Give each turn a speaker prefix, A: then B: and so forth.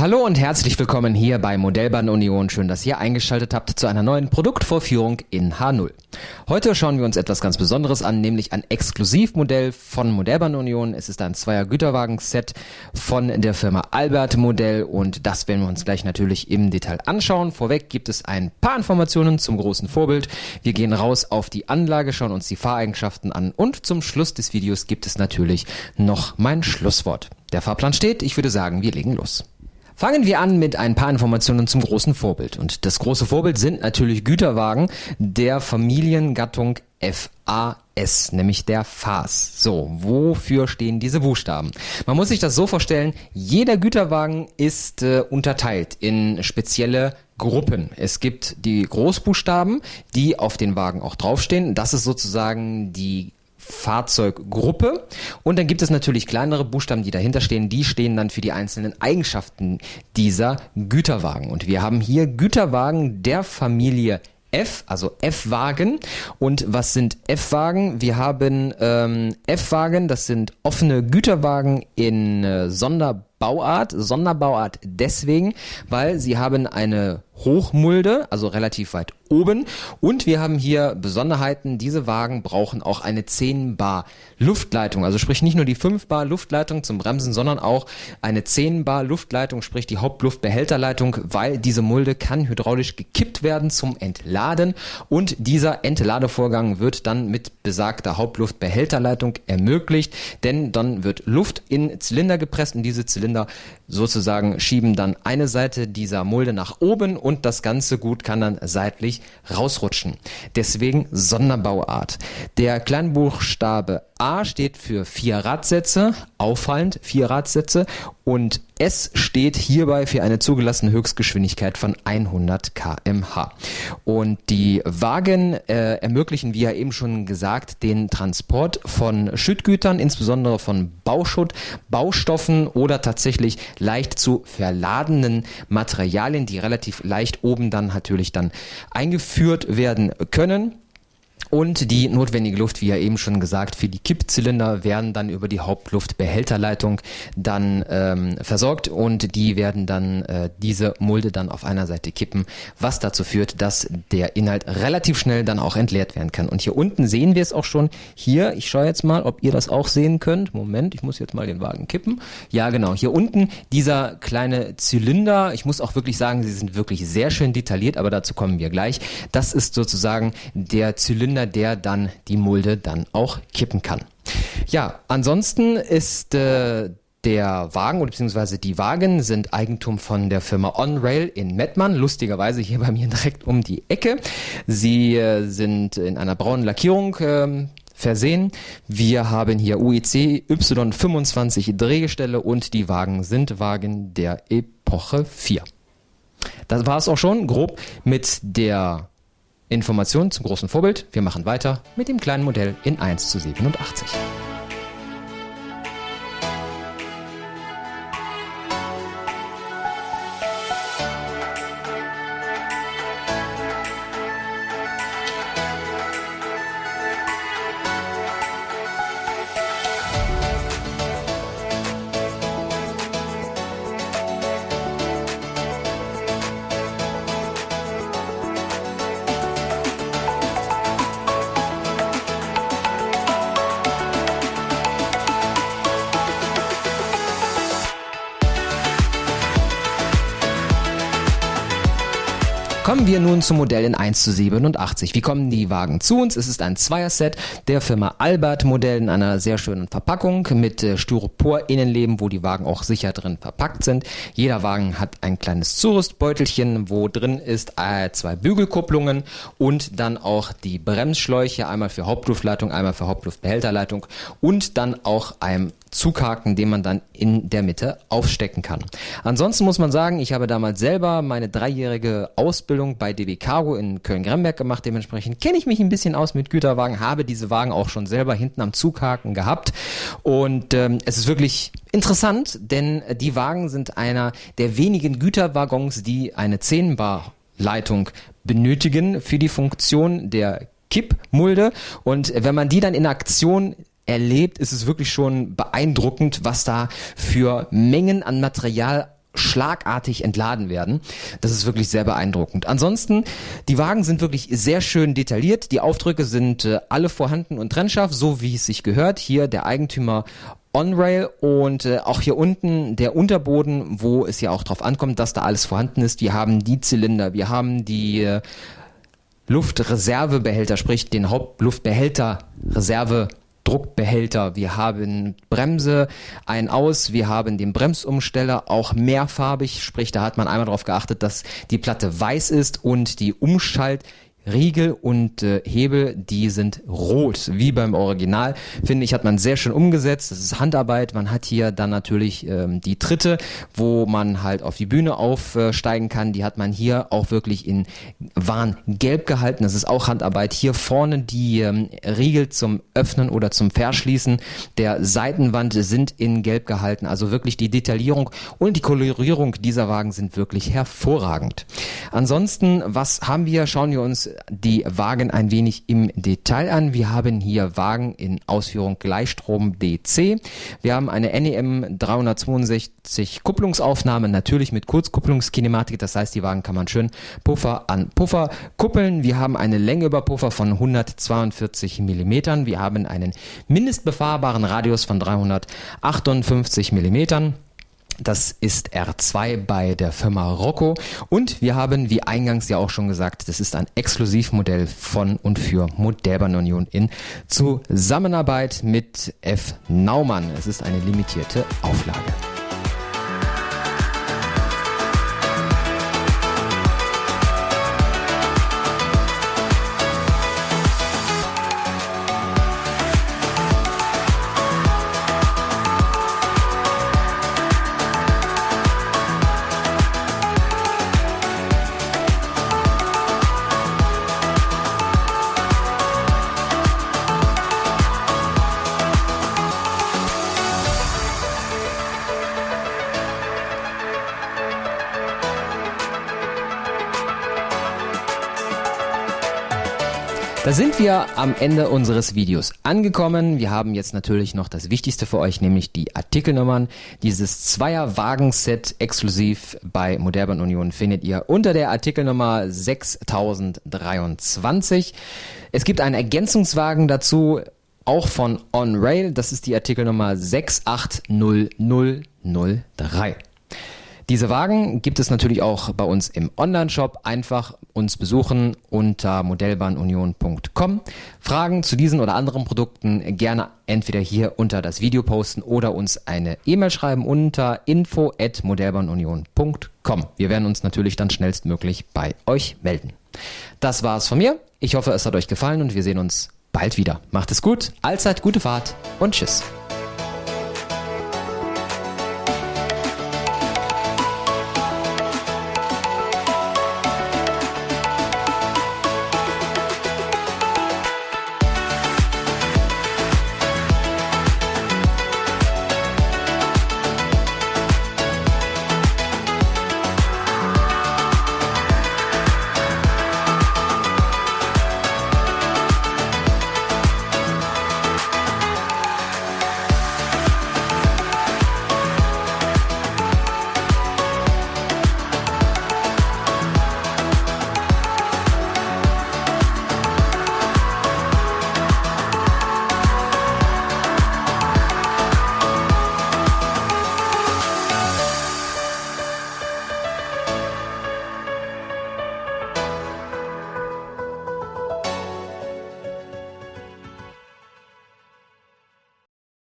A: Hallo und herzlich willkommen hier bei Modellbahn Union. Schön, dass ihr eingeschaltet habt zu einer neuen Produktvorführung in H0. Heute schauen wir uns etwas ganz Besonderes an, nämlich ein Exklusivmodell von Modellbahn Union. Es ist ein Zweier Güterwagen-Set von der Firma Albert Modell und das werden wir uns gleich natürlich im Detail anschauen. Vorweg gibt es ein paar Informationen zum großen Vorbild. Wir gehen raus auf die Anlage, schauen uns die Fahreigenschaften an und zum Schluss des Videos gibt es natürlich noch mein Schlusswort. Der Fahrplan steht, ich würde sagen, wir legen los. Fangen wir an mit ein paar Informationen zum großen Vorbild. Und das große Vorbild sind natürlich Güterwagen der Familiengattung FAS, nämlich der FAS. So, wofür stehen diese Buchstaben? Man muss sich das so vorstellen, jeder Güterwagen ist äh, unterteilt in spezielle Gruppen. Es gibt die Großbuchstaben, die auf den Wagen auch draufstehen. Das ist sozusagen die Fahrzeuggruppe. Und dann gibt es natürlich kleinere Buchstaben, die dahinter stehen. Die stehen dann für die einzelnen Eigenschaften dieser Güterwagen. Und wir haben hier Güterwagen der Familie F, also F-Wagen. Und was sind F-Wagen? Wir haben ähm, F-Wagen, das sind offene Güterwagen in äh, Sonderbauart. Sonderbauart deswegen, weil sie haben eine Hochmulde, also relativ weit oben. Und wir haben hier Besonderheiten. Diese Wagen brauchen auch eine 10 Bar Luftleitung. Also sprich nicht nur die 5 Bar Luftleitung zum Bremsen, sondern auch eine 10 Bar Luftleitung, sprich die Hauptluftbehälterleitung, weil diese Mulde kann hydraulisch gekippt werden zum Entladen. Und dieser Entladevorgang wird dann mit besagter Hauptluftbehälterleitung ermöglicht, denn dann wird Luft in Zylinder gepresst und diese Zylinder sozusagen schieben dann eine Seite dieser Mulde nach oben und das ganze Gut kann dann seitlich rausrutschen. Deswegen Sonderbauart. Der Kleinbuchstabe A steht für vier Radsätze, auffallend vier Radsätze und S steht hierbei für eine zugelassene Höchstgeschwindigkeit von 100 kmh. Und die Wagen äh, ermöglichen, wie ja eben schon gesagt, den Transport von Schüttgütern, insbesondere von Bauschutt, Baustoffen oder tatsächlich leicht zu verladenen Materialien, die relativ leicht oben dann natürlich dann eingeführt werden können. Und die notwendige Luft, wie ja eben schon gesagt, für die Kippzylinder werden dann über die Hauptluftbehälterleitung dann ähm, versorgt und die werden dann äh, diese Mulde dann auf einer Seite kippen, was dazu führt, dass der Inhalt relativ schnell dann auch entleert werden kann. Und hier unten sehen wir es auch schon. Hier, ich schaue jetzt mal, ob ihr das auch sehen könnt. Moment, ich muss jetzt mal den Wagen kippen. Ja, genau. Hier unten dieser kleine Zylinder. Ich muss auch wirklich sagen, sie sind wirklich sehr schön detailliert, aber dazu kommen wir gleich. Das ist sozusagen der Zylinder Zylinder, der dann die Mulde dann auch kippen kann. Ja, ansonsten ist äh, der Wagen oder beziehungsweise die Wagen sind Eigentum von der Firma OnRail in Mettmann, lustigerweise hier bei mir direkt um die Ecke. Sie äh, sind in einer braunen Lackierung äh, versehen. Wir haben hier UEC Y25 Drehgestelle und die Wagen sind Wagen der Epoche 4. Das war es auch schon grob mit der Informationen zum großen Vorbild. Wir machen weiter mit dem kleinen Modell in 1 zu 87. Kommen wir nun zum Modell in 1 zu 87. Wie kommen die Wagen zu uns? Es ist ein Zweierset der Firma Albert Modell in einer sehr schönen Verpackung mit äh, Styropor-Innenleben, wo die Wagen auch sicher drin verpackt sind. Jeder Wagen hat ein kleines Zurüstbeutelchen, wo drin ist äh, zwei Bügelkupplungen und dann auch die Bremsschläuche, einmal für Hauptluftleitung, einmal für Hauptluftbehälterleitung und dann auch ein Zughaken, den man dann in der Mitte aufstecken kann. Ansonsten muss man sagen, ich habe damals selber meine dreijährige Ausbildung bei DB Cargo in Köln-Gremberg gemacht. Dementsprechend kenne ich mich ein bisschen aus mit Güterwagen, habe diese Wagen auch schon selber hinten am Zughaken gehabt. Und ähm, es ist wirklich interessant, denn die Wagen sind einer der wenigen Güterwaggons, die eine 10 Bar Leitung benötigen für die Funktion der Kippmulde. Und wenn man die dann in Aktion erlebt, ist es wirklich schon beeindruckend, was da für Mengen an Material schlagartig entladen werden. Das ist wirklich sehr beeindruckend. Ansonsten, die Wagen sind wirklich sehr schön detailliert. Die Aufdrücke sind äh, alle vorhanden und trennscharf, so wie es sich gehört. Hier der Eigentümer On-Rail und äh, auch hier unten der Unterboden, wo es ja auch drauf ankommt, dass da alles vorhanden ist. Wir haben die Zylinder, wir haben die äh, Luftreservebehälter, sprich den Hauptluftbehälter, Reserve Druckbehälter, wir haben Bremse ein aus, wir haben den Bremsumsteller auch mehrfarbig, sprich da hat man einmal darauf geachtet, dass die Platte weiß ist und die Umschalt Riegel und äh, Hebel, die sind rot, wie beim Original. Finde ich, hat man sehr schön umgesetzt. Das ist Handarbeit. Man hat hier dann natürlich ähm, die Tritte, wo man halt auf die Bühne aufsteigen kann. Die hat man hier auch wirklich in Warngelb gehalten. Das ist auch Handarbeit. Hier vorne die ähm, Riegel zum Öffnen oder zum Verschließen der Seitenwand sind in Gelb gehalten. Also wirklich die Detaillierung und die Kolorierung dieser Wagen sind wirklich hervorragend. Ansonsten, was haben wir? Schauen wir uns die Wagen ein wenig im Detail an. Wir haben hier Wagen in Ausführung Gleichstrom DC. Wir haben eine NEM 362 Kupplungsaufnahme, natürlich mit Kurzkupplungskinematik. Das heißt, die Wagen kann man schön Puffer an Puffer kuppeln. Wir haben eine Länge über Puffer von 142 Millimetern. Wir haben einen mindestbefahrbaren Radius von 358 Millimetern. Das ist R2 bei der Firma Rocco. Und wir haben, wie eingangs ja auch schon gesagt, das ist ein Exklusivmodell von und für Modellbahn Union in Zusammenarbeit mit F. Naumann. Es ist eine limitierte Auflage. Da sind wir am Ende unseres Videos angekommen. Wir haben jetzt natürlich noch das Wichtigste für euch, nämlich die Artikelnummern. Dieses Zweier-Wagenset exklusiv bei Modellbahn Union findet ihr unter der Artikelnummer 6023. Es gibt einen Ergänzungswagen dazu, auch von On Rail. Das ist die Artikelnummer 680003. Diese Wagen gibt es natürlich auch bei uns im Online-Shop. Einfach uns besuchen unter modellbahnunion.com. Fragen zu diesen oder anderen Produkten gerne entweder hier unter das Video posten oder uns eine E-Mail schreiben unter info@modellbahnunion.com. Wir werden uns natürlich dann schnellstmöglich bei euch melden. Das war's von mir. Ich hoffe, es hat euch gefallen und wir sehen uns bald wieder. Macht es gut, allzeit gute Fahrt und tschüss.